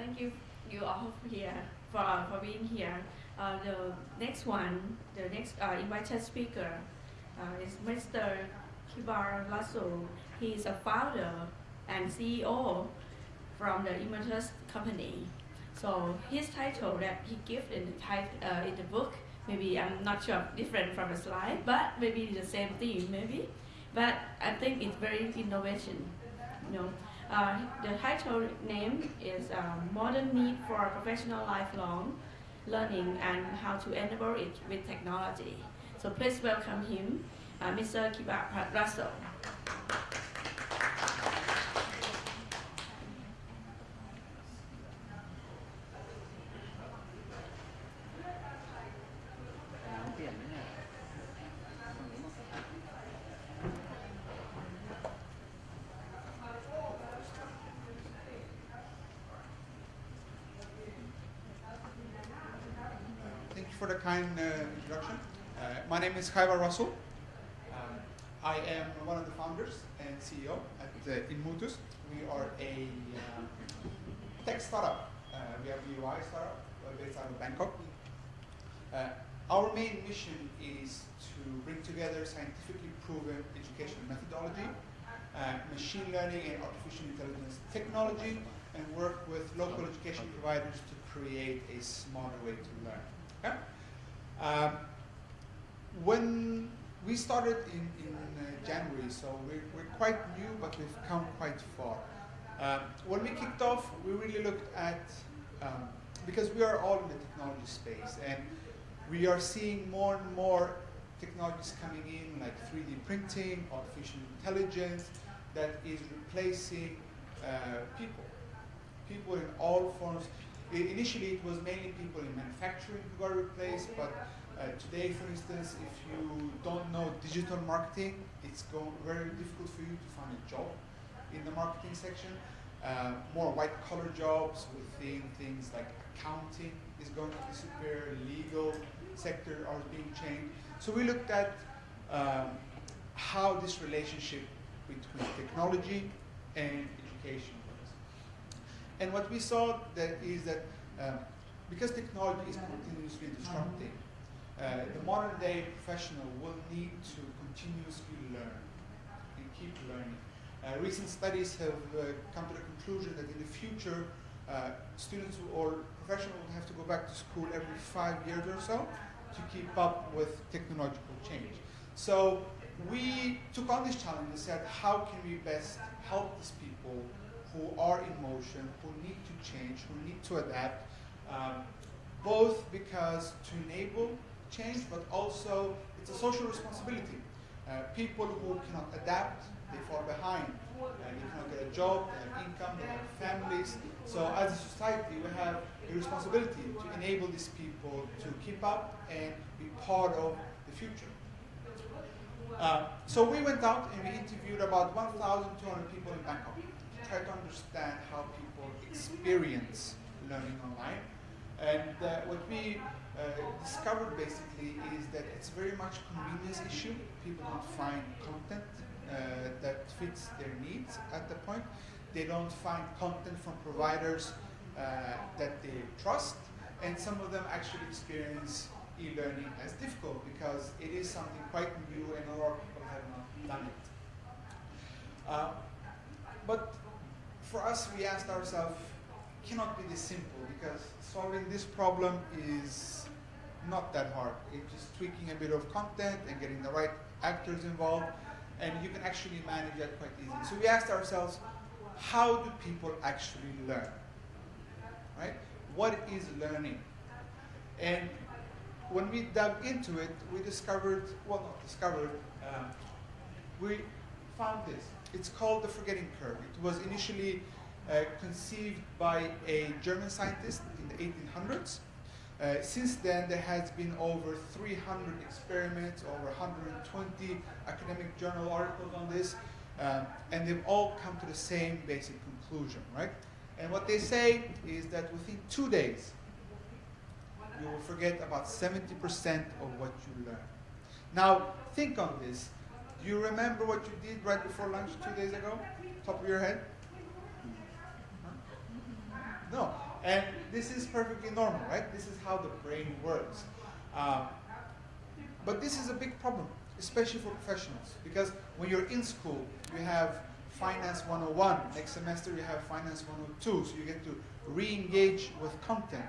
thank you, you all here for, for being here. Uh, the next one, the next uh, invited speaker uh, is Mr. Kibar Lasso. He is a founder and CEO from the Immertus company. So his title that he gives in the, tit- uh, in the book, maybe I'm not sure different from the slide, but maybe the same thing maybe. But I think it's very innovation. You know, uh, the title name is uh, Modern Need for Professional Lifelong Learning and How to Enable It with Technology. So please welcome him, uh, Mr. Kiba Russell. Thank you for the kind uh, introduction. Uh, my name is Khaibar Russell. Um, I am one of the founders and CEO at uh, Inmutus. We are a uh, tech startup. We are a UI startup based out of Bangkok. Our main mission is to bring together scientifically proven educational methodology, uh, machine learning and artificial intelligence technology, and work with local education providers to create a smarter way to learn. Okay? Um, when we started in, in uh, January, so we're, we're quite new, but we've come quite far. Um, when we kicked off, we really looked at, um, because we are all in the technology space, and we are seeing more and more technologies coming in, like 3D printing, artificial intelligence, that is replacing uh, people. People in all forms. Initially, it was mainly people in manufacturing who got replaced, but uh, today, for instance, if you don't know digital marketing, it's going very difficult for you to find a job in the marketing section. Uh, more white collar jobs within things like accounting is going to disappear, legal sector are being changed. So we looked at um, how this relationship between technology and education. And what we saw that is that um, because technology is continuously disrupting, uh, the modern day professional will need to continuously learn and keep learning. Uh, recent studies have uh, come to the conclusion that in the future, uh, students or professionals will have to go back to school every five years or so to keep up with technological change. So we took on this challenge and said, how can we best help these people who are in motion, who need to change, who need to adapt, um, both because to enable change, but also it's a social responsibility. Uh, people who cannot adapt, they fall behind. Uh, they cannot get a job, they have income, they have families. So as a society, we have a responsibility to enable these people to keep up and be part of the future. Uh, so we went out and we interviewed about 1,200 people in Bangkok try to understand how people experience learning online. And uh, what we uh, discovered basically is that it's very much a convenience issue. People don't find content uh, that fits their needs at the point. They don't find content from providers uh, that they trust, and some of them actually experience e-learning as difficult because it is something quite new and a lot of people have not done it. Uh, but for us, we asked ourselves, cannot be this simple because solving this problem is not that hard. It's just tweaking a bit of content and getting the right actors involved, and you can actually manage that quite easily. So we asked ourselves, how do people actually learn? Right? What is learning? And when we dug into it, we discovered, well, not discovered, um, we found this. It's called the forgetting curve. It was initially uh, conceived by a German scientist in the 1800s. Uh, since then, there has been over 300 experiments, over 120 academic journal articles on this, um, and they've all come to the same basic conclusion, right? And what they say is that within two days, you will forget about 70% of what you learn. Now, think on this. Do you remember what you did right before lunch two days ago? Top of your head? No. And this is perfectly normal, right? This is how the brain works. Uh, but this is a big problem, especially for professionals, because when you're in school, you have Finance 101. Next semester, you have Finance 102, so you get to re-engage with content.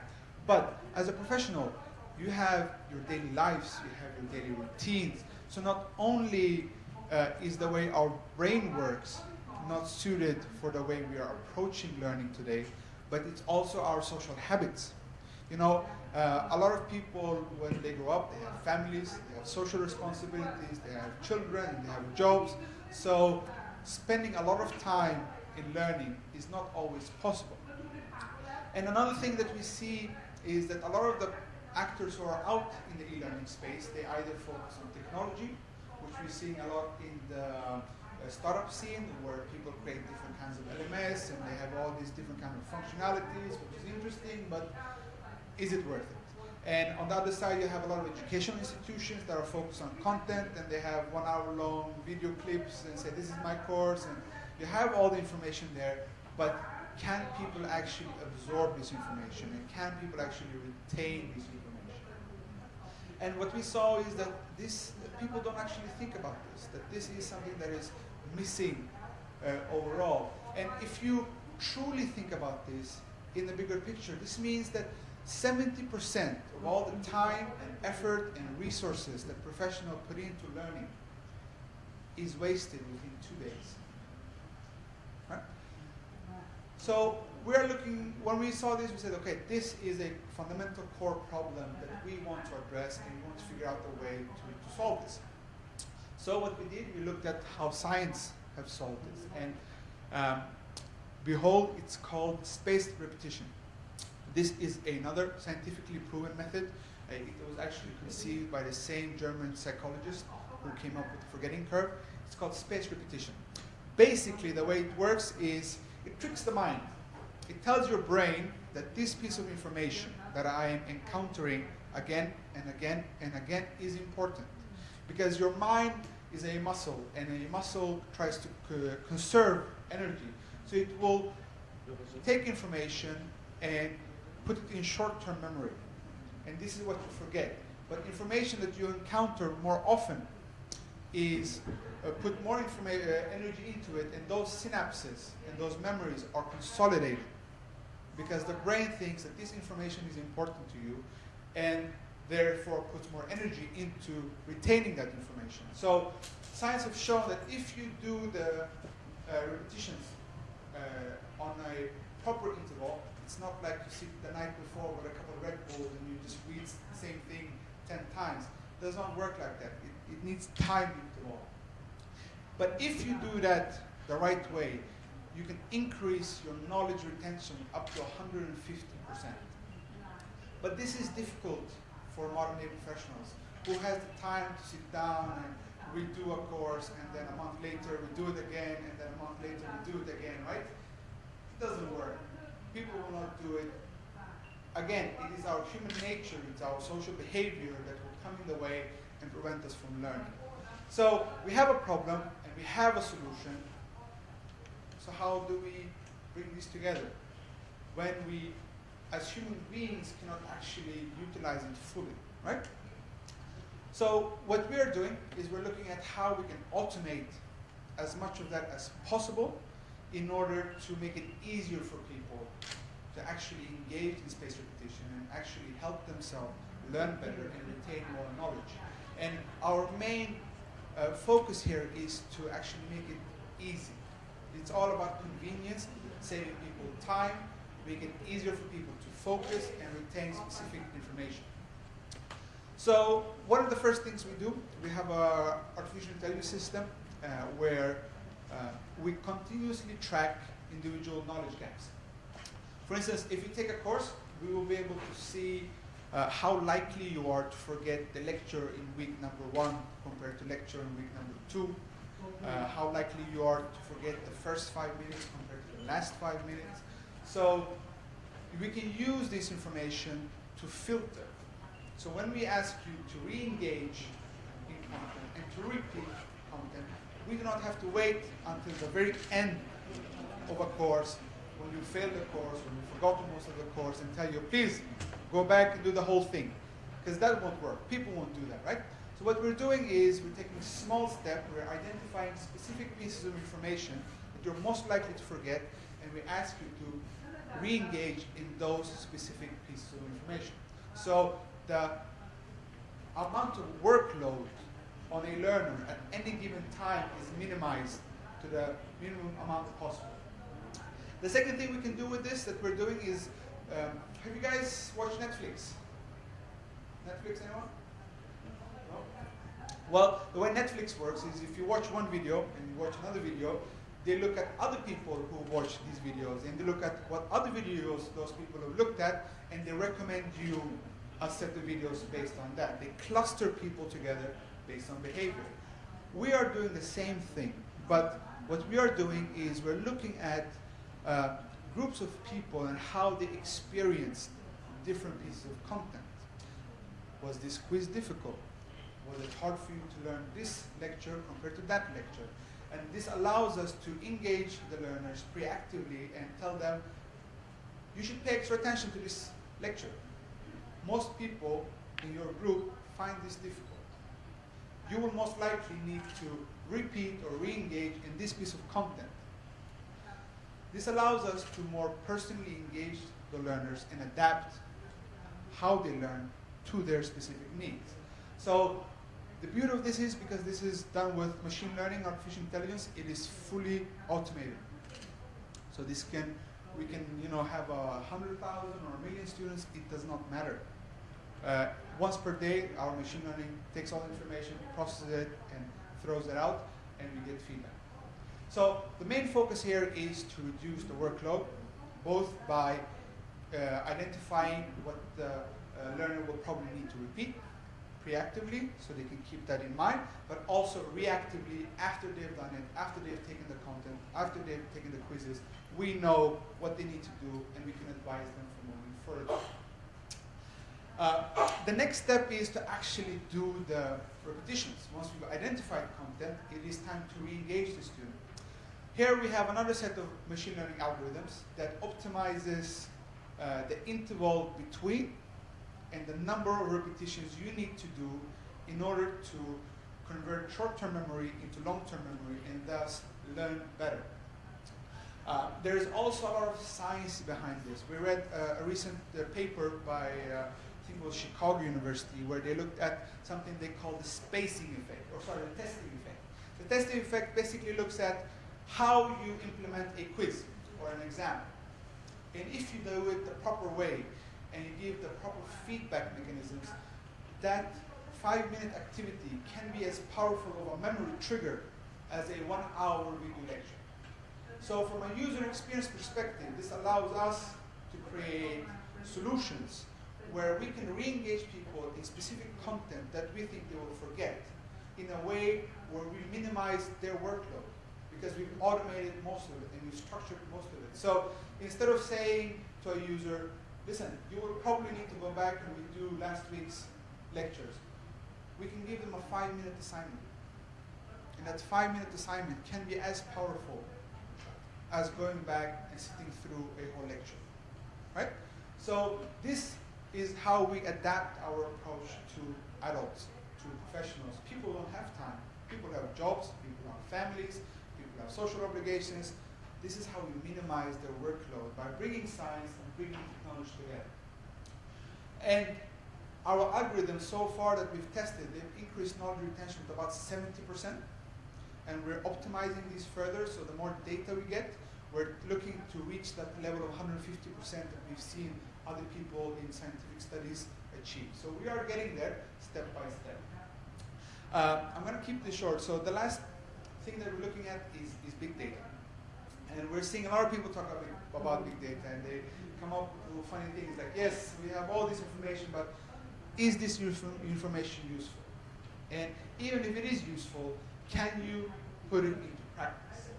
But as a professional, you have your daily lives, you have your daily routines. So not only uh, is the way our brain works not suited for the way we are approaching learning today, but it's also our social habits. You know, uh, a lot of people, when they grow up, they have families, they have social responsibilities, they have children, they have jobs. So spending a lot of time in learning is not always possible. And another thing that we see is that a lot of the actors who are out in the e-learning space, they either focus on technology, which we're seeing a lot in the uh, startup scene, where people create different kinds of LMS and they have all these different kinds of functionalities, which is interesting, but is it worth it? And on the other side, you have a lot of educational institutions that are focused on content and they have one hour long video clips and say, this is my course. And you have all the information there, but can people actually absorb this information and can people actually retain this information? And what we saw is that this, people don't actually think about this, that this is something that is missing uh, overall. And if you truly think about this in the bigger picture, this means that 70% of all the time and effort and resources that professionals put into learning is wasted within two days. Right? So we are looking, when we saw this, we said, okay, this is a fundamental core problem that we want to and we want to figure out a way to, to solve this. So what we did, we looked at how science have solved this. And um, behold, it's called spaced repetition. This is another scientifically proven method. Uh, it was actually conceived by the same German psychologist who came up with the forgetting curve. It's called spaced repetition. Basically, the way it works is it tricks the mind. It tells your brain that this piece of information that I am encountering again and again and again is important. Because your mind is a muscle, and a muscle tries to conserve energy. So it will take information and put it in short-term memory. And this is what you forget. But information that you encounter more often is uh, put more uh, energy into it, and those synapses and those memories are consolidated because the brain thinks that this information is important to you, and therefore puts more energy into retaining that information. So science have shown that if you do the uh, repetitions uh, on a proper interval, it's not like you sit the night before with a couple of Red Bulls and you just read the same thing 10 times. It does not work like that. It, it needs time interval. But if you do that the right way, you can increase your knowledge retention up to 150%. But this is difficult for modern day professionals who has the time to sit down and redo a course and then a month later we do it again and then a month later we do it again, right? It doesn't work people will not do it. Again, it is our human nature, it's our social behavior that will come in the way and prevent us from learning. So we have a problem and we have a solution. So how do we bring this together? When we, as human beings, cannot actually utilize it fully, right? So what we are doing is we're looking at how we can automate as much of that as possible in order to make it easier for people to actually engage in spaced repetition and actually help themselves learn better and retain more knowledge. And our main uh, focus here is to actually make it easy. It's all about convenience, saving people time, making it easier for people to focus and retain specific information. So one of the first things we do, we have a artificial intelligence system uh, where uh, we continuously track individual knowledge gaps. For instance, if you take a course, we will be able to see uh, how likely you are to forget the lecture in week number one compared to lecture in week number two, uh, how likely you are to forget the first five minutes compared to the last five minutes. So we can use this information to filter. So when we ask you to re-engage in content and to repeat content, we do not have to wait until the very end of a course when you failed the course, when you forgot most of the course, and tell you, please go back and do the whole thing. Because that won't work. People won't do that, right? So what we're doing is we're taking small step, we're identifying specific pieces of information that you're most likely to forget, and we ask you to re-engage in those specific pieces of information. So the amount of workload on a learner at any given time is minimized to the minimum amount possible. The second thing we can do with this that we're doing is, um, have you guys watched Netflix? Netflix, anyone? No? Well, the way Netflix works is if you watch one video and you watch another video, they look at other people who watch these videos and they look at what other videos those people have looked at and they recommend you a set of videos based on that. They cluster people together based on behavior. We are doing the same thing, but what we are doing is we're looking at uh, groups of people and how they experienced different pieces of content. Was this quiz difficult? Was it hard for you to learn this lecture compared to that lecture? And this allows us to engage the learners preactively and tell them, you should pay extra attention to this lecture. Most people in your group find this difficult. You will most likely need to repeat or re-engage in this piece of content. This allows us to more personally engage the learners and adapt how they learn to their specific needs. So the beauty of this is because this is done with machine learning, artificial intelligence, it is fully automated. So this can, we can, you know, have a hundred thousand or a million students, it does not matter. Uh, once per day, our machine learning takes all the information, processes it, and throws it out, and we get feedback. So the main focus here is to reduce the workload, both by uh, identifying what the uh, learner will probably need to repeat preactively, so they can keep that in mind, but also reactively after they've done it, after they've taken the content, after they've taken the quizzes, we know what they need to do and we can advise them for moving further. Uh, the next step is to actually do the repetitions. Once we've identified content, it is time to re-engage the student. Here we have another set of machine learning algorithms that optimizes uh, the interval between and the number of repetitions you need to do in order to convert short-term memory into long-term memory and thus learn better. Uh, there is also a lot of science behind this. We read uh, a recent uh, paper by uh, think it was Chicago University, where they looked at something they call the spacing effect, or sorry, the testing effect. The testing effect basically looks at how you implement a quiz or an exam. And if you do it the proper way, and you give the proper feedback mechanisms, that five-minute activity can be as powerful of a memory trigger as a one-hour video lecture. So from a user experience perspective, this allows us to create solutions where we can re-engage people in specific content that we think they will forget in a way where we minimize their workload because we've automated most of it and we've structured most of it. So instead of saying to a user, listen, you will probably need to go back and redo last week's lectures, we can give them a five-minute assignment. And that five-minute assignment can be as powerful as going back and sitting through a whole lecture, right? So this is how we adapt our approach to adults, to professionals. People don't have time. People have jobs, people have families, people have social obligations. This is how we minimize their workload by bringing science and bringing technology together. And our algorithms so far that we've tested, they've increased knowledge retention to about 70%. And we're optimizing these further, so the more data we get, we're looking to reach that level of 150% that we've seen other people in scientific studies achieve. So we are getting there step by step. Uh, I'm going to keep this short. So the last thing that we're looking at is, is big data. And we're seeing a lot of people talk about, about big data and they come up with funny things like, yes, we have all this information, but is this information useful? And even if it is useful, can you put it into practice?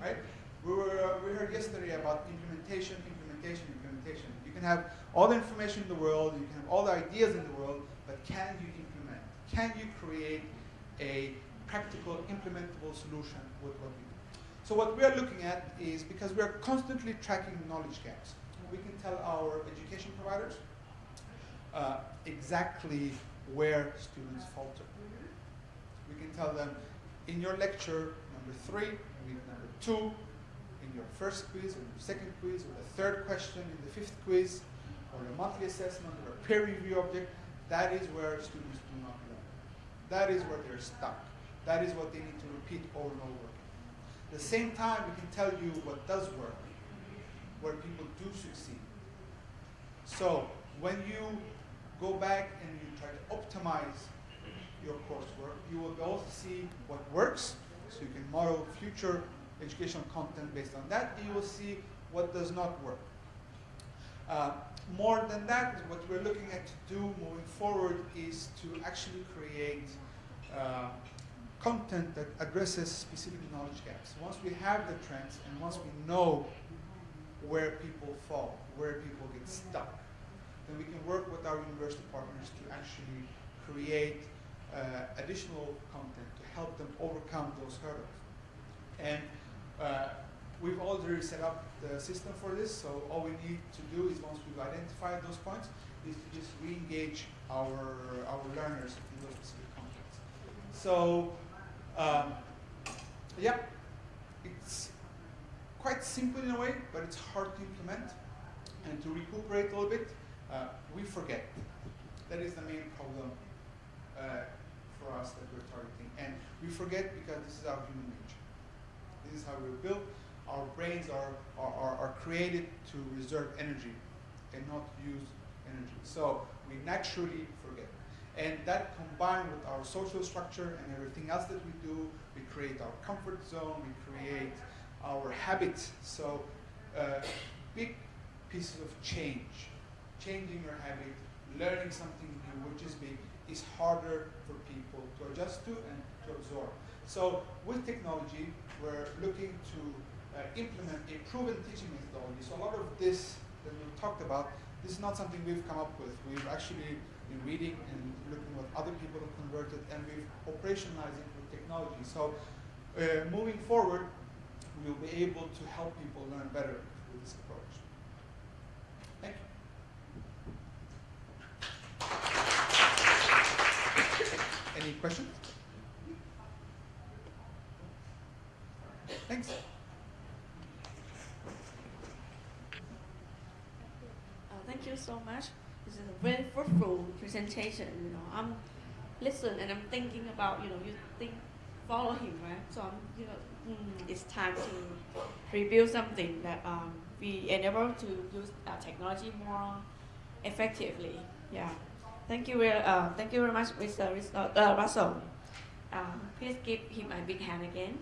Right? We, were, uh, we heard yesterday about implementation, implementation, implementation. You can have all the information in the world, you can have all the ideas in the world, but can you implement? Can you create a practical, implementable solution with what do? So what we are looking at is because we are constantly tracking knowledge gaps, we can tell our education providers uh, exactly where students falter. We can tell them in your lecture number three, week number two, in your first quiz, or your second quiz, or the third question in the fifth quiz, or a monthly assessment, or a peer review object, that is where students do not learn. That is where they're stuck. That is what they need to repeat over and over again. At the same time, we can tell you what does work, where people do succeed. So when you go back and you try to optimize your coursework, you will to see what works, so you can model future educational content based on that, you will see what does not work. Uh, more than that, what we're looking at to do moving forward is to actually create uh, content that addresses specific knowledge gaps. Once we have the trends and once we know where people fall, where people get stuck, then we can work with our university partners to actually create uh, additional content to help them overcome those hurdles. And uh, we've already set up the system for this, so all we need to do is once we've identified those points, is to just re-engage our, our learners in those specific contexts. So, um, yeah, it's quite simple in a way, but it's hard to implement. And to recuperate a little bit, uh, we forget. That is the main problem uh, for us that we're targeting. And we forget because this is our human nature. This is how we're built. Our brains are, are, are, are created to reserve energy and not use energy. So we naturally forget. And that combined with our social structure and everything else that we do, we create our comfort zone, we create our habits. So uh, big pieces of change, changing your habit, learning something new, which is big, is harder for people to adjust to and to absorb. So with technology, we're looking to uh, implement a proven teaching methodology. So a lot of this that we've talked about, this is not something we've come up with. We've actually been reading and looking what other people have converted, and we've operationalized it with technology. So uh, moving forward, we'll be able to help people learn better with this approach. Thank you. Any questions? Thanks. Uh, thank you so much. This is a very fruitful presentation. You know, I'm listening and I'm thinking about you know you think follow him right. So I'm you know mm, it's time to rebuild something that um, we enable to use uh, technology more effectively. Yeah. Thank you. very- Uh, thank you very much, Mr. Uh, uh, Russell. Um, please give him a big hand again.